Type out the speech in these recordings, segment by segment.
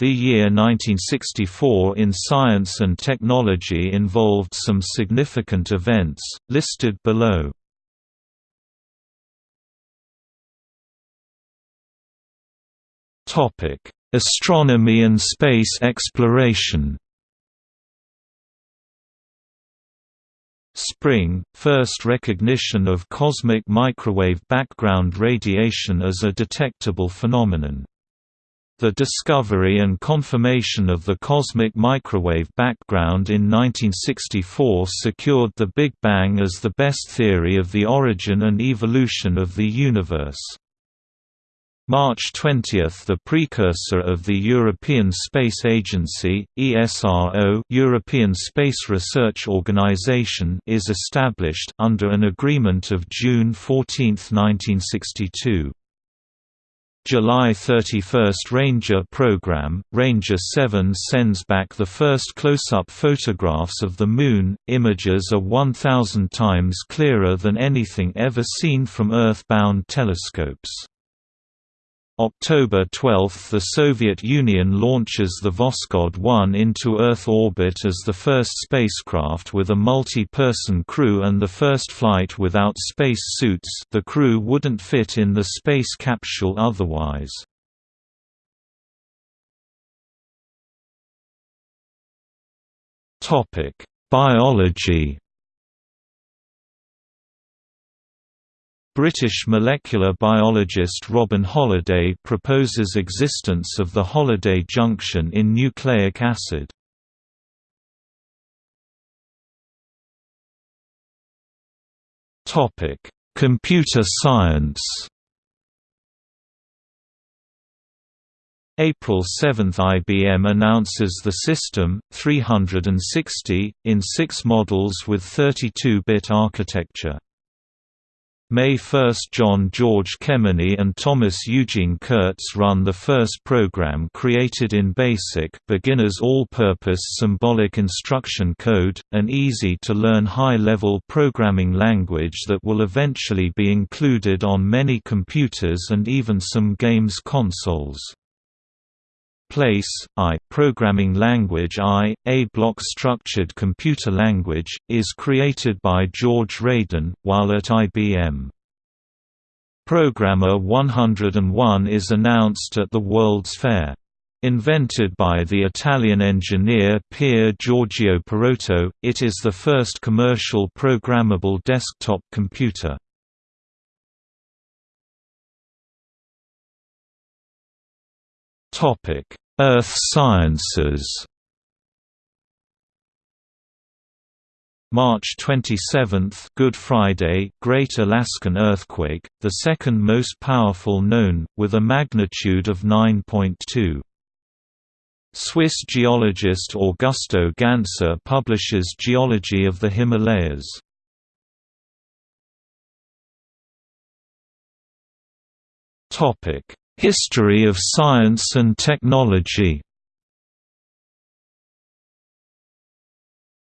The year 1964 in science and technology involved some significant events, listed below. Astronomy and space exploration Spring, first recognition of cosmic microwave background radiation as a detectable phenomenon. The discovery and confirmation of the cosmic microwave background in 1964 secured the Big Bang as the best theory of the origin and evolution of the universe. March 20 – The precursor of the European Space Agency, ESRO European Space Research Organisation is established under an agreement of June 14, 1962. July 31 Ranger program, Ranger 7 sends back the first close-up photographs of the Moon, images are 1,000 times clearer than anything ever seen from Earth-bound telescopes. October 12 – The Soviet Union launches the Voskhod 1 into Earth orbit as the first spacecraft with a multi-person crew and the first flight without space suits the crew wouldn't fit in the space capsule otherwise. Biology British molecular biologist Robin Holliday proposes existence of the Holliday junction in nucleic acid. Computer science April 7 IBM announces the System 360, in six models with 32-bit architecture. May 1 John George Kemeny and Thomas Eugene Kurtz run the first program created in BASIC beginner's all-purpose symbolic instruction code, an easy-to-learn high-level programming language that will eventually be included on many computers and even some games consoles. Place, I programming language I, a block-structured computer language, is created by George Radin, while at IBM. Programma 101 is announced at the World's Fair. Invented by the Italian engineer Pier Giorgio Perotto, it is the first commercial programmable desktop computer. Topic: Earth sciences. March 27, Good Friday, Great Alaskan Earthquake, the second most powerful known, with a magnitude of 9.2. Swiss geologist Augusto Gansser publishes Geology of the Himalayas. Topic: History of science and technology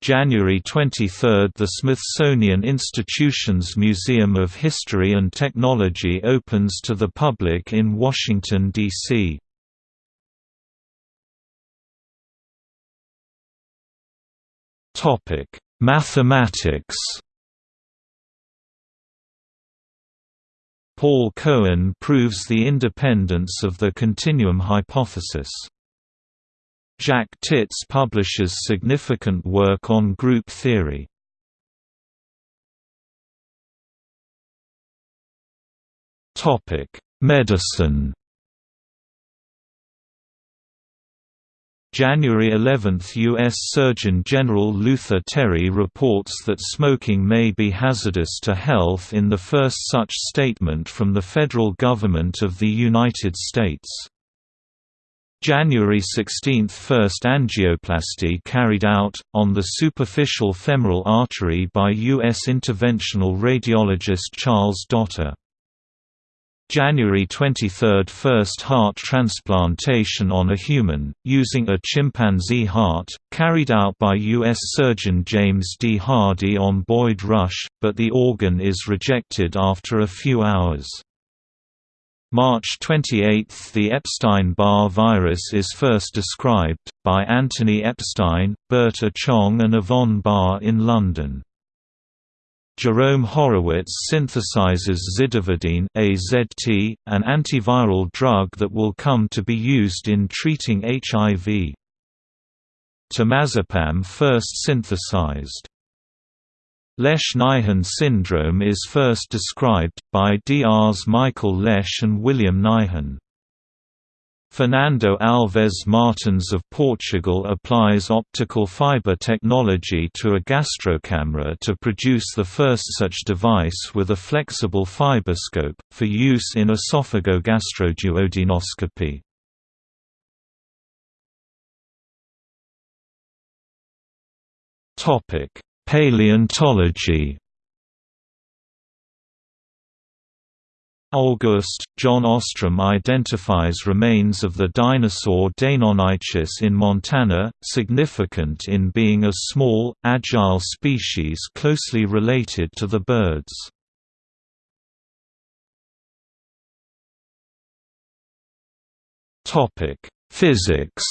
January 23 – The Smithsonian Institution's Museum of History and Technology opens to the public in Washington, D.C. Mathematics Paul Cohen proves the independence of the continuum hypothesis. Jacques Tits publishes significant work on group theory. Medicine January 11 – U.S. Surgeon General Luther Terry reports that smoking may be hazardous to health in the first such statement from the federal government of the United States. January 16 – First angioplasty carried out, on the superficial femoral artery by U.S. interventional radiologist Charles Dotter. January 23 – First heart transplantation on a human, using a chimpanzee heart, carried out by U.S. surgeon James D. Hardy on Boyd Rush, but the organ is rejected after a few hours. March 28 – The Epstein-Barr virus is first described, by Anthony Epstein, Bert Achong and Yvonne Barr in London. Jerome Horowitz synthesizes zidovudine AZT, an antiviral drug that will come to be used in treating HIV. Temazepam first synthesized. Lesch-Nyhan syndrome is first described, by Drs. Michael Lesch and William Nyhan. Fernando Alves Martins of Portugal applies optical fiber technology to a gastrocamera to produce the first such device with a flexible fiberscope, for use in esophagogastroduodenoscopy. Paleontology August, John Ostrom identifies remains of the dinosaur Deinonychus in Montana, significant in being a small, agile species closely related to the birds. Physics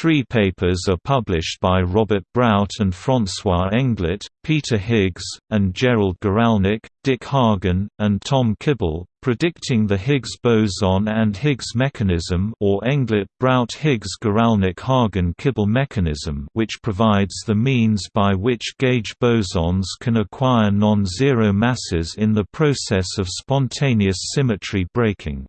Three papers are published by Robert Brout and François Englert, Peter Higgs, and Gerald Guralnick, Dick Hagen, and Tom Kibble, predicting the Higgs boson and Higgs mechanism or Englert-Brout-Higgs-Guralnick-Hagen-Kibble mechanism which provides the means by which gauge bosons can acquire non-zero masses in the process of spontaneous symmetry breaking.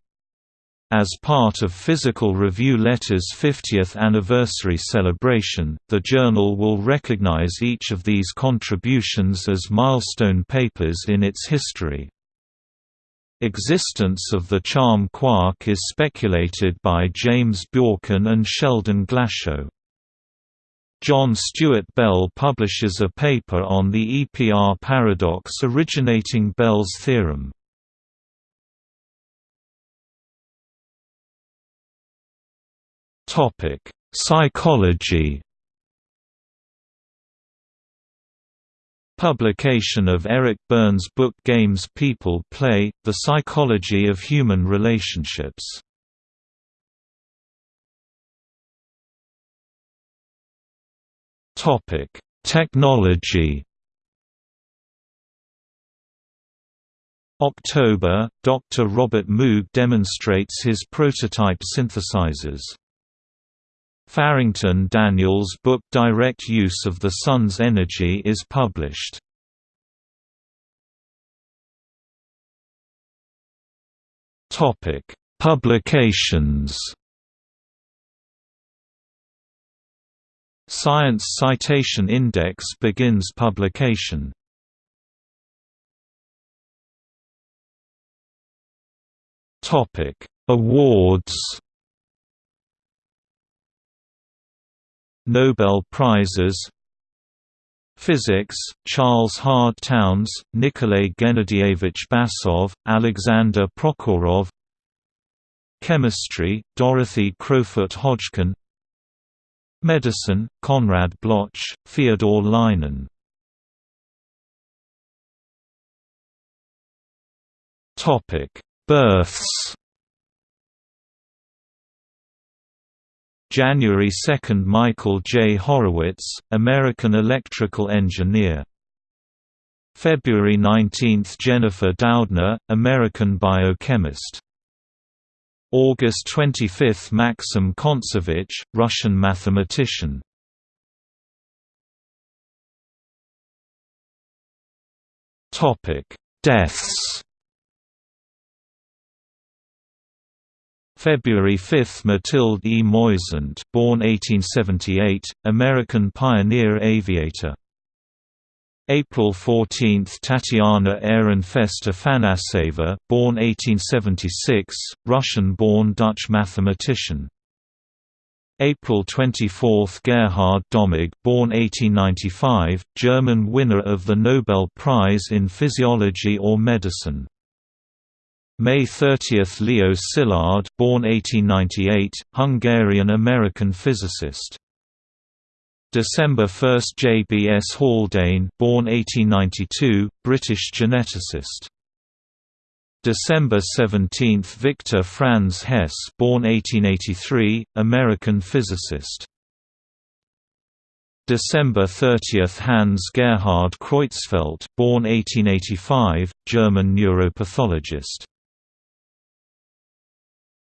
As part of Physical Review Letter's 50th anniversary celebration, the journal will recognize each of these contributions as milestone papers in its history. Existence of the charm quark is speculated by James Bjorken and Sheldon Glashow. John Stuart Bell publishes a paper on the EPR paradox originating Bell's theorem. Topic: Psychology. Publication of Eric Berne's book Games People Play: The Psychology of Human Relationships. Topic: Technology. October, Dr. Robert Moog demonstrates his prototype synthesizers. Farrington Daniels' book Direct Use of the Sun's Energy is published. Topic: Publications. Science Citation Index begins publication. Topic: Awards. Nobel Prizes. Physics, Charles Hard Townes, Nikolay Gennadievich Basov, Alexander Prokhorov. Chemistry, Dorothy Crowfoot Hodgkin. Medicine, Konrad Bloch, Fyodor Lynen Births January 2 – Michael J. Horowitz, American electrical engineer. February 19 – Jennifer Doudna, American biochemist. August 25 – Maxim Kontsevich, Russian mathematician. Deaths February 5 – Mathilde E. Moisant born 1878, American pioneer aviator. April 14 – Tatiana Ehrenfest Afanaseva born 1876, Russian-born Dutch mathematician. April 24 – Gerhard Domagk born 1895, German winner of the Nobel Prize in Physiology or Medicine May 30 – Leo Szilard born 1898, Hungarian-American physicist December 1 J. B. S. Haldane born 1892, British geneticist. December 17 Victor Franz Hess born 1883, American physicist. December 30 Hans Gerhard Creutzfeldt born 1885, German neuropathologist.